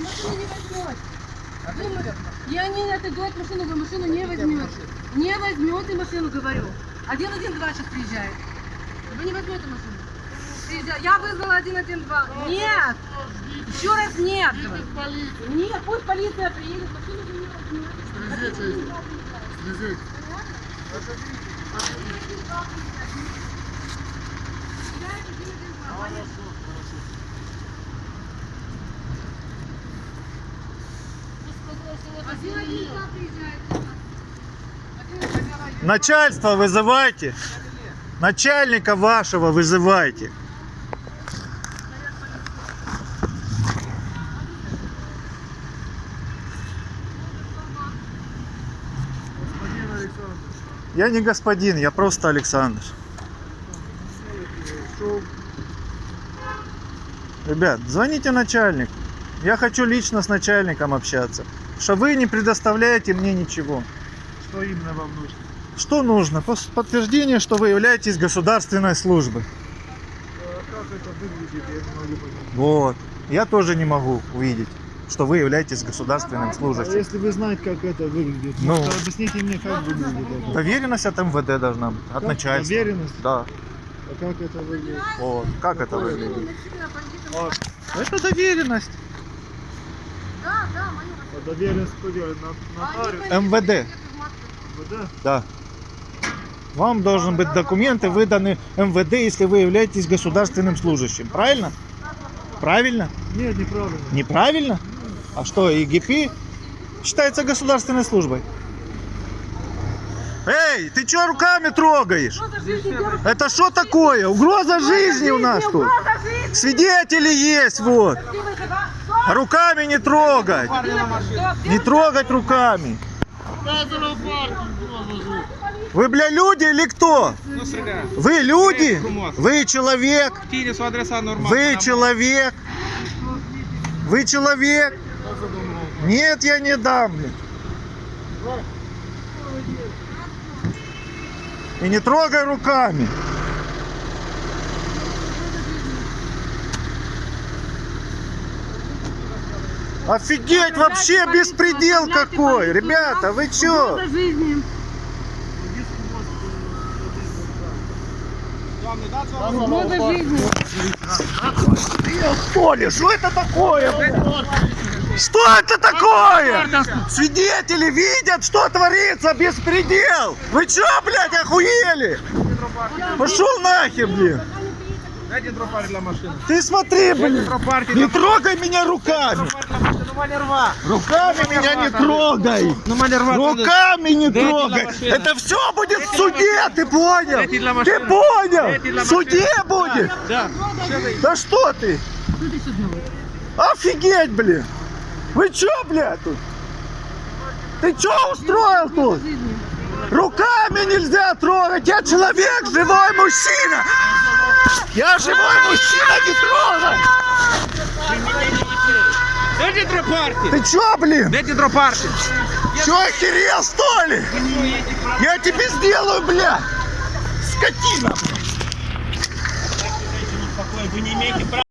Машину не возьмете. Вы ма- Я не отойду от машины, вы машину не возьмете. Не возьмете машину, говорю. 112 сейчас приезжает. Вы не возьмете машину. Приезжай. Я вызвала 112. Нет! Еще раз нет. Нет, пусть полиция приедет, машину вы не возьмете. Один два Начальство вызывайте. Начальника вашего вызывайте. Я не господин, я просто Александр. Ребят, звоните начальнику. Я хочу лично с начальником общаться. Что вы не предоставляете мне ничего. что именно вам нужно? Что нужно? Подтверждение, что вы являетесь государственной службой. А Как это выглядит, я не могу понять. Вот. Я тоже не могу увидеть, что вы являетесь государственным А служащим. если вы знаете, как это выглядит, Ну. то объясните мне, как выглядит это. Доверенность от МВД должна быть, от Как? начальства. Доверенность? Да. А как это выглядит? Вот. Как это Какое? выглядит? А, Это доверенность. А доверенность Нотариус? МВД. МВД? Да. Вам должны быть документы выданы МВД, если вы являетесь государственным служащим. Правильно? Правильно? Нет, неправильно. Неправильно? А что, ЕГП считается государственной службой? Эй, ты что руками трогаешь? Это что такое? Угроза жизни у нас тут. Свидетели есть вот. Руками не трогать. Не трогать руками. Вы, бля, люди или кто? Вы люди? Вы человек? Вы человек? Вы человек? Нет, я не дам. блин. И не трогай руками. Офигеть, вообще беспредел какой. Ребята, вы чё? Угроза жизни. Что ли? Что это такое? Что это такое? Свидетели видят, что творится, беспредел. Вы чё, блядь, охуели? Пошел нахер, блин. Ты смотри, блин. Не трогай меня руками. Ну, мене рва. Руками меня не трогай. Ну, мене рва. Руками не трогай. Это все будет в суде, ты понял? Ты понял? В суде будет? Да. Да что ты? Офигеть, блин! Вы чё, блядь, тут? Ты чё устроил тут? Руками нельзя трогать! Я человек, живой мужчина! Я живой мужчина, не трогай! Дайте дропарки. Ты чё, блин? Дайте дропарки. Чё, охерел, что ли? Я тебе сделаю, бля! Скотина! Вы не имеете права.